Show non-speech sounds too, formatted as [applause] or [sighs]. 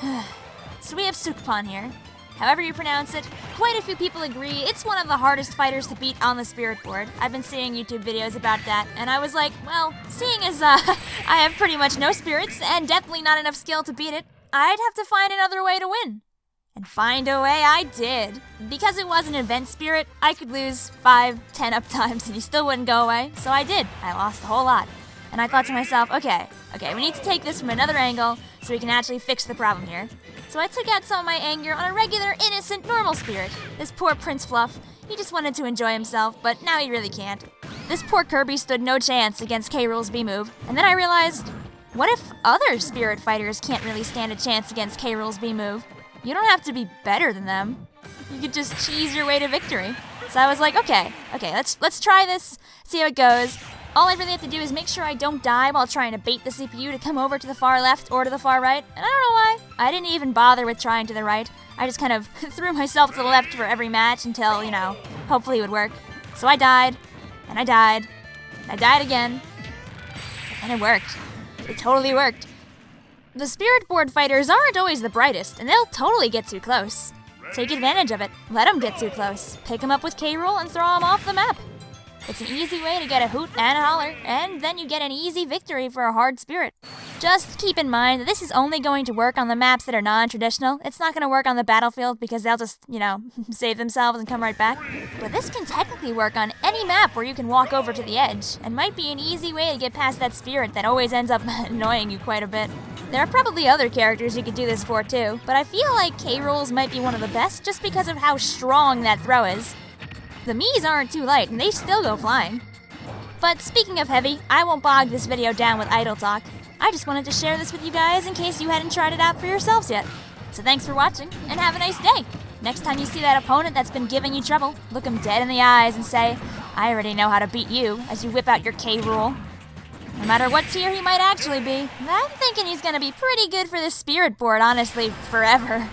[sighs] so we have Sukpon here. However you pronounce it, quite a few people agree it's one of the hardest fighters to beat on the spirit board. I've been seeing YouTube videos about that, and I was like, well, seeing as uh, [laughs] I have pretty much no spirits and definitely not enough skill to beat it, I'd have to find another way to win. And find a way I did. Because it was an event spirit, I could lose 5, 10 up [laughs] times and he still wouldn't go away, so I did. I lost a whole lot. And I thought to myself, okay, okay, we need to take this from another angle so we can actually fix the problem here. So I took out some of my anger on a regular, innocent, normal spirit. This poor Prince Fluff. He just wanted to enjoy himself, but now he really can't. This poor Kirby stood no chance against K. Rool's B move, and then I realized what if other spirit fighters can't really stand a chance against K. Rool's B move? You don't have to be better than them. You could just cheese your way to victory. So I was like, okay, okay, let's let's try this, see how it goes. All I really have to do is make sure I don't die while trying to bait the CPU to come over to the far left or to the far right. And I don't know why. I didn't even bother with trying to the right. I just kind of [laughs] threw myself to the left for every match until, you know, hopefully it would work. So I died, and I died, and I died again, and it worked. It totally worked. The Spirit Board fighters aren't always the brightest, and they'll totally get too close. Take advantage of it. Let them get too close. Pick them up with K. Rool and throw them off the map. It's an easy way to get a hoot and a holler, and then you get an easy victory for a hard spirit. Just keep in mind that this is only going to work on the maps that are non-traditional. It's not going to work on the battlefield because they'll just, you know, [laughs] save themselves and come right back. But this can technically work on any map where you can walk over to the edge, and might be an easy way to get past that spirit that always ends up [laughs] annoying you quite a bit. There are probably other characters you could do this for too, but I feel like K. Rool's might be one of the best just because of how strong that throw is. The Miis aren't too light, and they still go flying. But speaking of heavy, I won't bog this video down with idle talk. I just wanted to share this with you guys in case you hadn't tried it out for yourselves yet. So thanks for watching, and have a nice day! Next time you see that opponent that's been giving you trouble, look him dead in the eyes and say, I already know how to beat you, as you whip out your K. Rool. No matter what tier he might actually be, I'm thinking he's gonna be pretty good for this spirit board, honestly, forever.